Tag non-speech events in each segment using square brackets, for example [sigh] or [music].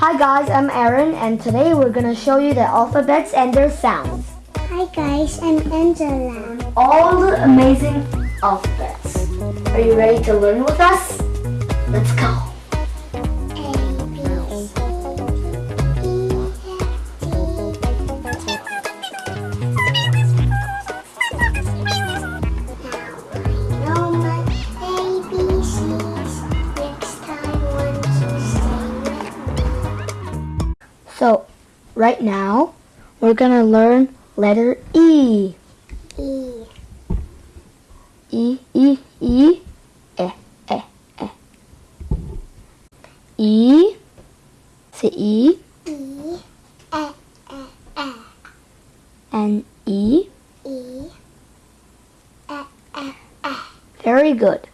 Hi guys, I'm Aaron and today we're gonna show you the alphabets and their sounds. Hi guys, I'm Angela. All the amazing alphabets. Are you ready to learn with us? Let's go. Right now, we're gonna learn letter E. E, E, E, E, eh, eh, eh. E, say E, E, E, E, E, and E. E, E, E, E. Very good.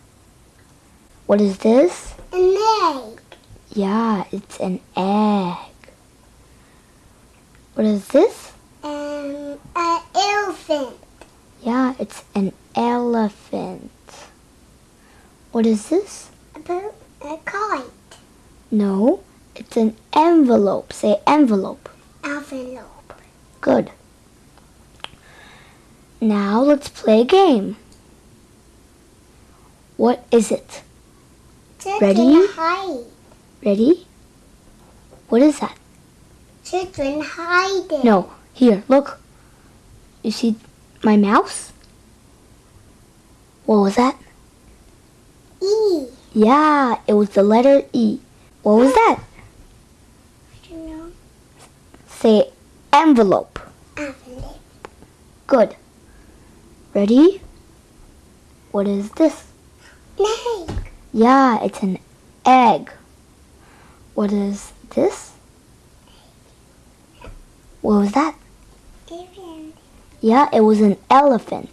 What is this? An egg. Yeah, it's an egg. What is this? Um, an elephant. Yeah, it's an elephant. What is this? A, a kite. No, it's an envelope. Say envelope. Envelope. Good. Now let's play a game. What is it? Ready? Ready? What is that? Children hide. No, here, look. You see my mouse? What was that? E. Yeah, it was the letter E. What was that? I don't know. Say envelope. Envelope. Good. Ready? What is this? Egg. Yeah, it's an egg. What is this? What was that? Elephant. Yeah, it was an elephant.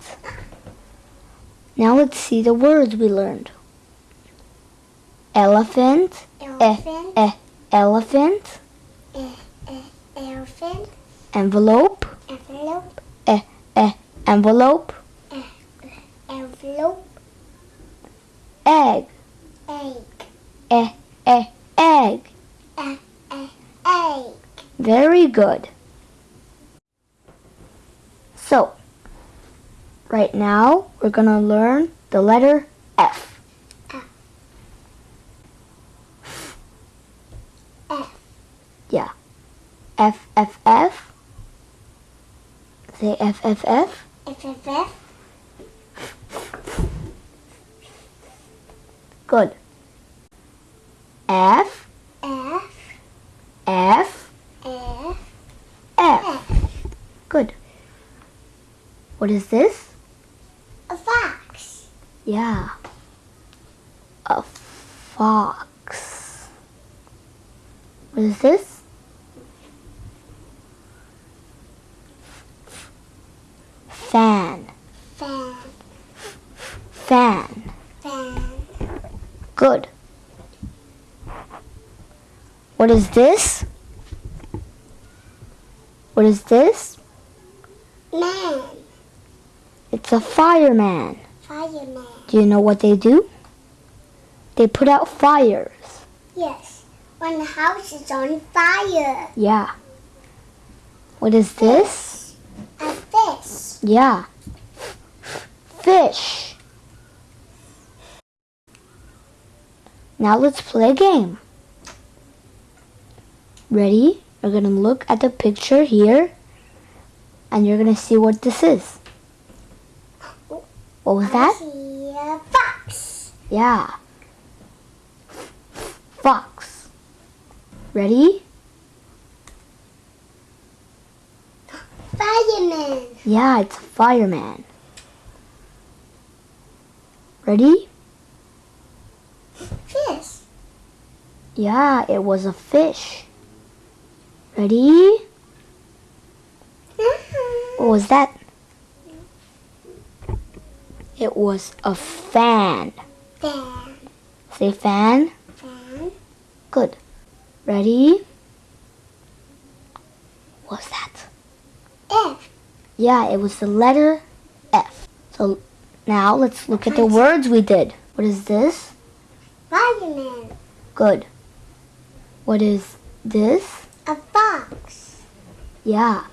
Now let's see the words we learned. Elephant, Elephant. eh, eh, eh. elephant, eh, Elephant. envelope, Envelope. envelope, Envelope. egg, Egg. eh, eh, egg. Egg. Very good. So, right now we're going to learn the letter F. F. F. Yeah. F, F, F. Say F, F, F. F. F. F. Good. F, F. F, F. F. Good. What is this? Yeah. A fox. What is this? Fan. Fan. Fan. Fan. Good. What is this? What is this? Man. It's a fireman. Fireman. Do you know what they do? They put out fires. Yes. When the house is on fire. Yeah. What is this? A fish. Yeah. Fish. Now let's play a game. Ready? You're going to look at the picture here and you're going to see what this is. What was that? See a fox. Yeah. Fox. Ready? Fireman. Yeah, it's a fireman. Ready? Fish. Yeah, it was a fish. Ready? What was that? It was a fan. Fan. Say fan. Fan. Good. Ready? What's that? F. Yeah, it was the letter F. So now let's look at the words we did. What is this? Fireman. Good. What is this? A fox. Yeah.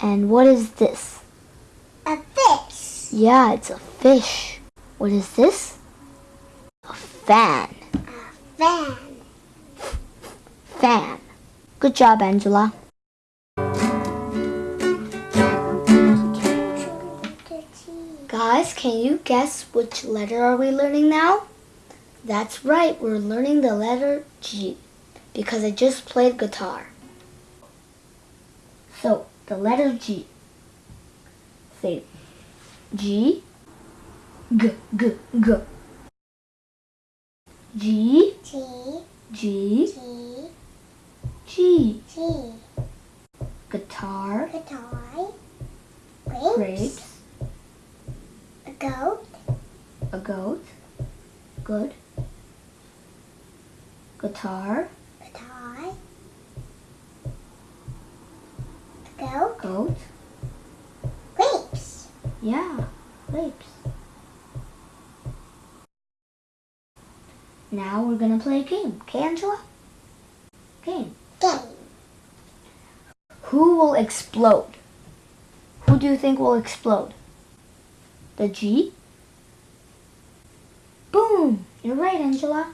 And what is this? A fish. Yeah, it's a fish. What is this? A fan. A fan. Fan. Good job, Angela. Guys, can you guess which letter are we learning now? That's right, we're learning the letter G because I just played guitar. So, the letter G. Say G G G G G G. G G. Guitar Guitar. Grapes. grapes A goat. a goat good guitar Guitar. A goat. goat Grapes. yeah grapes now we're gonna play a game. Okay Angela? Game. Game. who will explode? Who do you think will explode? The G? Boom! You're right Angela.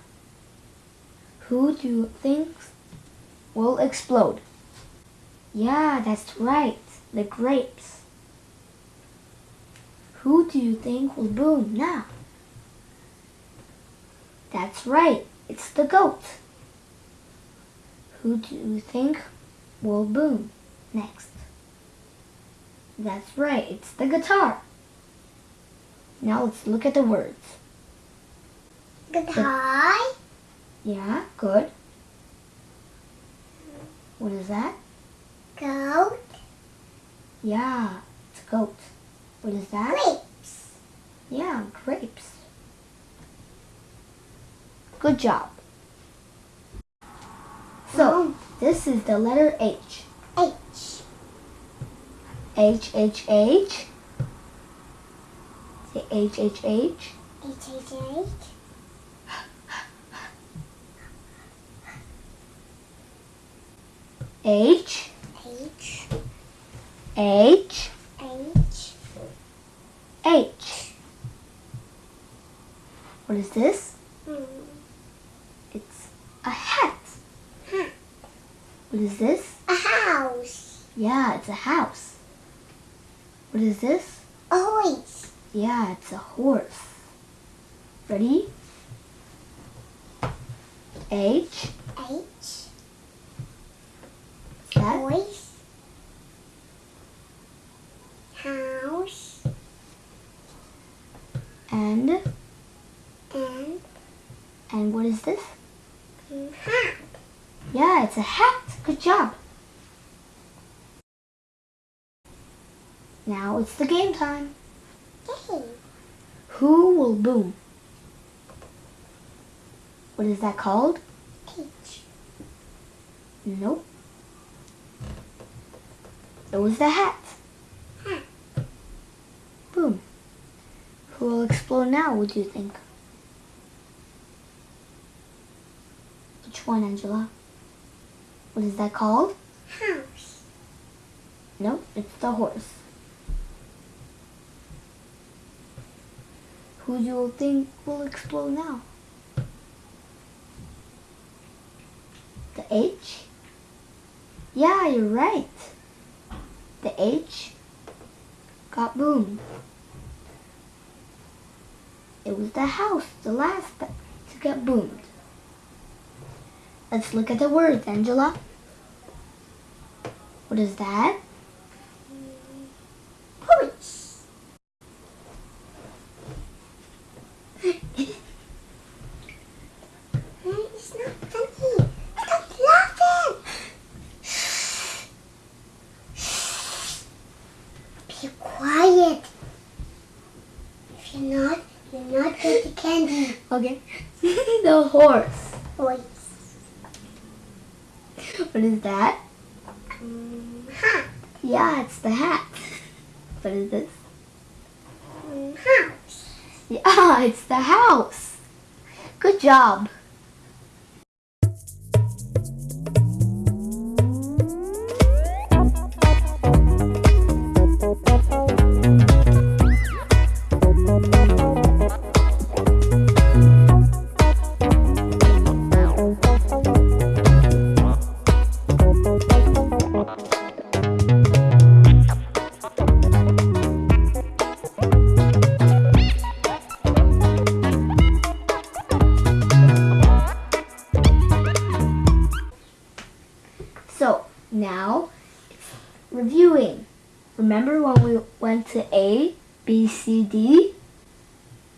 Who do you think will explode? Yeah that's right. The grapes. Who do you think will boom? Now that's right. It's the goat. Who do you think will boom next? That's right. It's the guitar. Now let's look at the words. Guitar. yeah good. What is that? Goat. yeah it's a goat. What is that? Grapes. Yeah, grapes. Good job. So, this is the letter H. H. H, H, H. Say H, H, H. H. H. H. H, H. H, H. H. What is this? Hmm. A hat. Hat. What is this? A house. Yeah, it's a house. What is this? A horse. Yeah, it's a horse. Ready? H. H. Horse. House. And And and what is this? Hat. Yeah, it's a hat. Good job. Now it's the game time. Game. Who will boom? What is that called? H. Nope. It was the hat. Hat. Boom. Who will explode now, would you think? Which one, Angela? What is that called? House. No, it's the horse. Who do you think will explode now? The H? Yeah, you're right. The H got boomed. It was the house, the last to get boomed. Let's look at the words, Angela. What is that? Horse. It's not funny. Stop laughing. Be quiet. If you're not, you're not getting candy. Okay. [laughs] the. Horse. What is that? Mm, hat. Yeah, it's the hat. What is this? Mm, house. Yeah, [laughs] it's the house. Good job. B, C, D.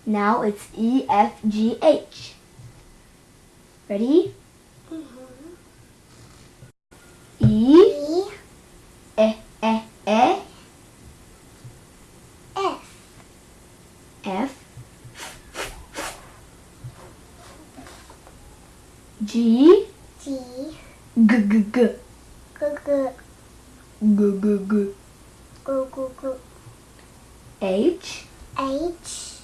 Now it's E, F, G, H. Ready? Mm -hmm. E, e. E, E, E. F. F. G. G. G, G, G. G, G. G, G, G. G, G, G. H, H,